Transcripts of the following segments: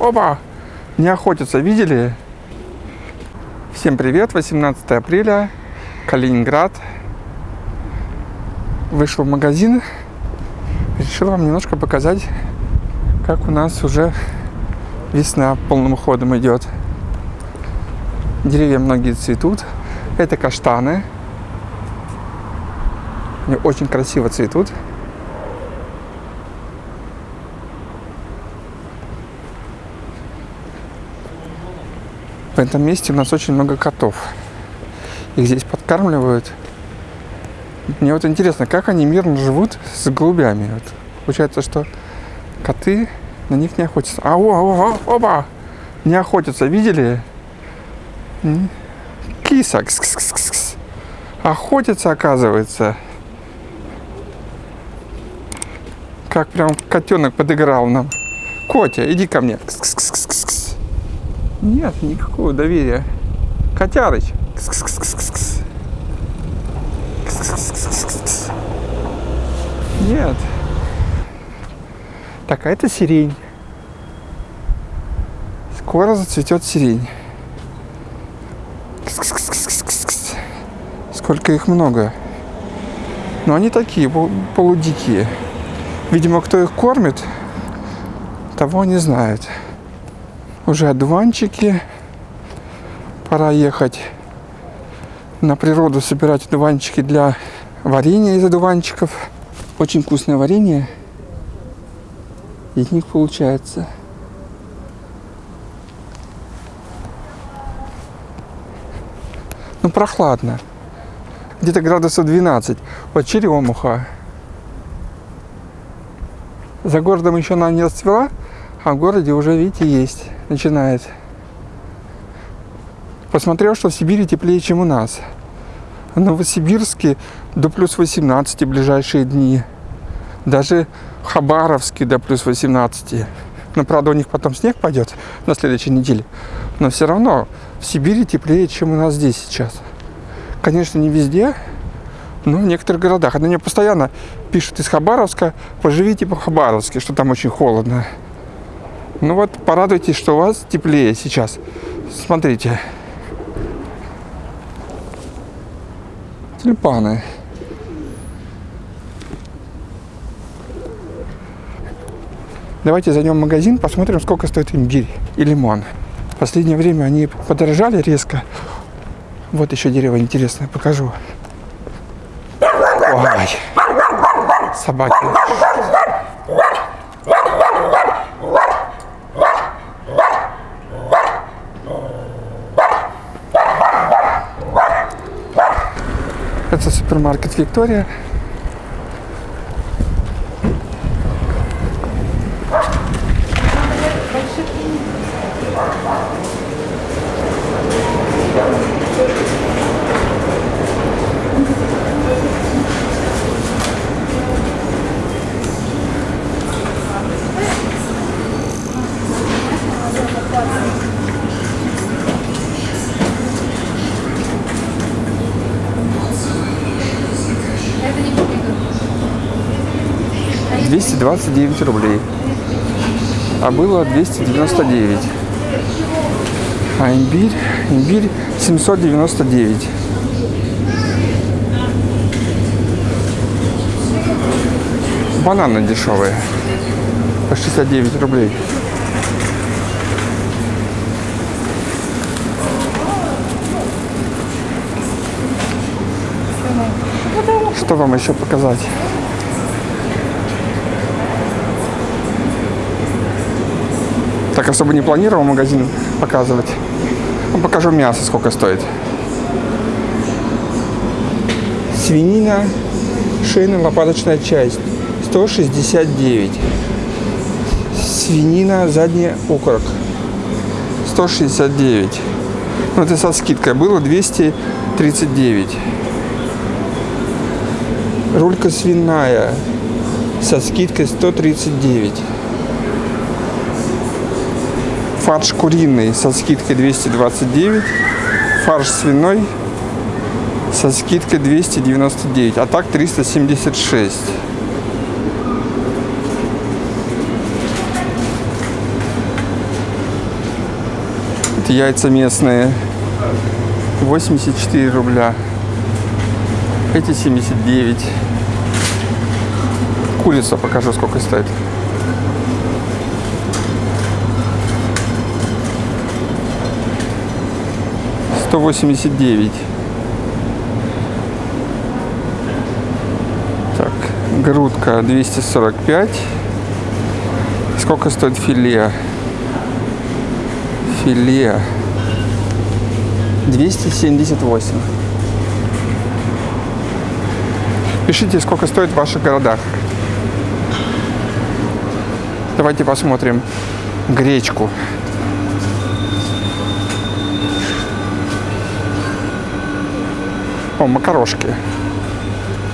Опа! Не охотятся, видели? Всем привет, 18 апреля, Калининград. Вышел в магазин, решил вам немножко показать, как у нас уже весна полным ходом идет. Деревья многие цветут. Это каштаны. Они очень красиво цветут. В этом месте у нас очень много котов. Их здесь подкармливают. Мне вот интересно, как они мирно живут с голубями. Вот получается, что коты на них не охотятся. А, о, о, о, опа! Не охотятся, видели? Киса. Кс -кс -кс -кс. Охотятся, оказывается. Как прям котенок подыграл нам. Котя, иди ко мне. -кс -кс -кс -кс. Нет, никакого доверия. Котярыч. Нет. Так, а это сирень. Скоро зацветет сирень. Сколько их много. Но они такие, полудикие. Видимо, кто их кормит, того не знает уже одуванчики. Пора ехать на природу собирать одуванчики для варенья из одуванчиков. Очень вкусное варенье из них получается. Ну, прохладно. Где-то градусов 12. Вот черемуха. За городом еще она не расцвела, а в городе уже, видите, есть начинает. Посмотрел, что в Сибири теплее, чем у нас. В Новосибирске до плюс 18 ближайшие дни. Даже в Хабаровске до плюс 18. Но, правда, у них потом снег пойдет на следующей неделе. Но все равно в Сибири теплее, чем у нас здесь сейчас. Конечно, не везде, но в некоторых городах. Они мне постоянно пишут из Хабаровска, поживите по Хабаровске, что там очень холодно. Ну вот, порадуйтесь, что у вас теплее сейчас. Смотрите. Тюльпаны. Давайте зайдем в магазин, посмотрим, сколько стоит имбирь и лимон. В последнее время они подорожали резко. Вот еще дерево интересное, покажу. Ой, собаки. Это супермаркет Виктория. Двести двадцать девять рублей. А было 299. А имбирь, имбирь 799. Бананы дешевые. По 69 рублей. Что вам еще показать? Так особо не планировал магазин показывать. Ну, покажу мясо, сколько стоит. Свинина, шейная лопаточная часть 169. Свинина, задний окорок 169. Ну, это со скидкой было 239. Рулька свиная со скидкой 139. Фарш куриный со скидкой 229. Фарш свиной со скидкой 299. А так 376. яйца местные. 84 рубля. Эти 79. Курица покажу, сколько стоит. Сто восемьдесят девять. Так, грудка 245. Сколько стоит филе? Филе 278. Пишите, сколько стоит в ваших городах. Давайте посмотрим гречку. О, макарошки.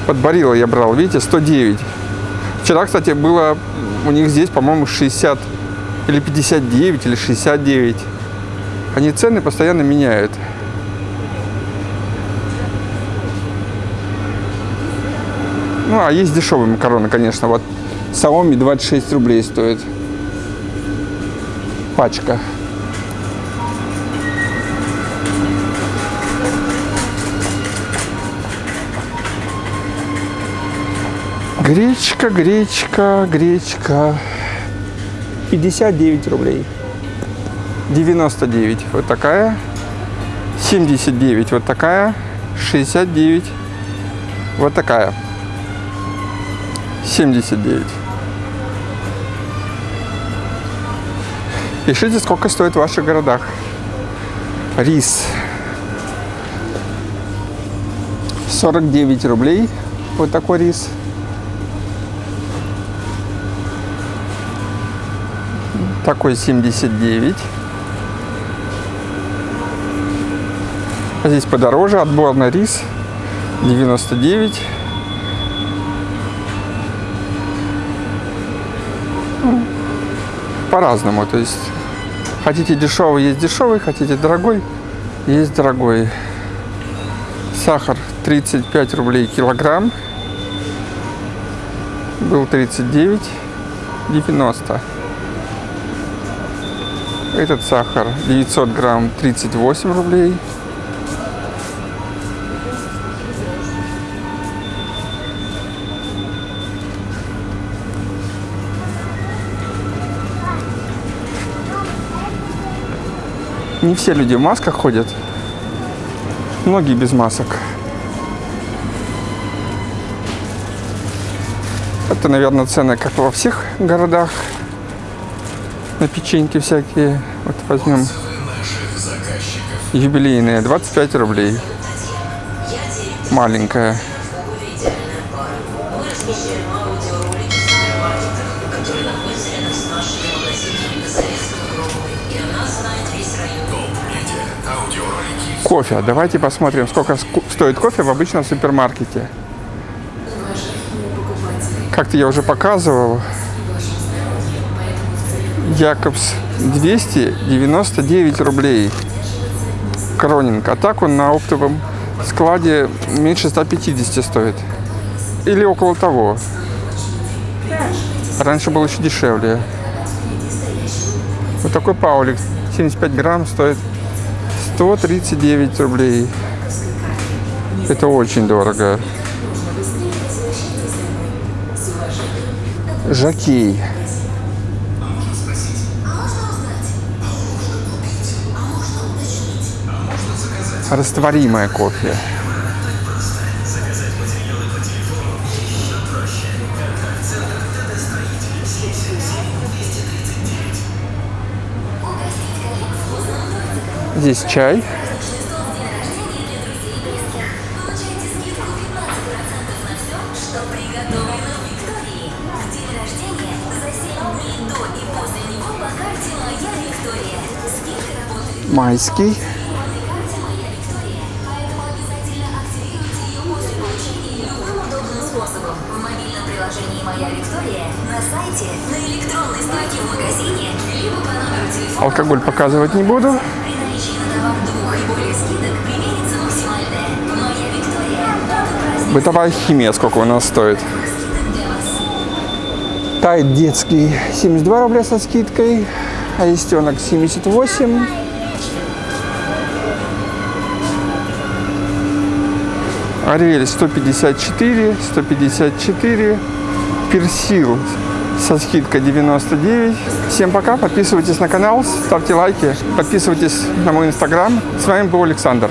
Под барила я брал, видите, 109. Вчера, кстати, было у них здесь, по-моему, 60 или 59 или 69. Они цены постоянно меняют. Ну, а есть дешевые макароны, конечно. Вот Xiaomi 26 рублей стоит. Пачка. Гречка, гречка, гречка. 59 рублей. 99 вот такая. 79 вот такая. 69 вот такая. 79. Пишите, сколько стоит в ваших городах. Рис. 49 рублей. Вот такой рис. Такой 79. Здесь подороже. Отборный рис. 99. По-разному. То есть хотите дешевый, есть дешевый. Хотите дорогой, есть дорогой. Сахар 35 рублей килограмм. Был 39. 90. Этот сахар 900 грамм 38 рублей. Не все люди в масках ходят. Многие без масок. Это, наверное, цены, как во всех городах на печеньки всякие. Вот возьмем юбилейные, 25 рублей. Маленькая. Кофе. Давайте посмотрим, сколько стоит кофе в обычном супермаркете. Как-то я уже показывал. Якобс 299 рублей. Кронинг. А так он на оптовом складе меньше 150 стоит. Или около того. Раньше был еще дешевле. Вот такой паулик 75 грамм стоит 139 рублей. Это очень дорого. Жакей. Растворимое кофе. Здесь чай. Майский. На сайте, на электронной строке в магазине, либо по номеру телефона... Алкоголь показывать не буду. Бытовая химия сколько у нас стоит? Тайт детский 72 рубля со скидкой, аистенок 78. Ариэль 154, 154, Персил со скидкой 99. Всем пока, подписывайтесь на канал, ставьте лайки, подписывайтесь на мой инстаграм. С вами был Александр.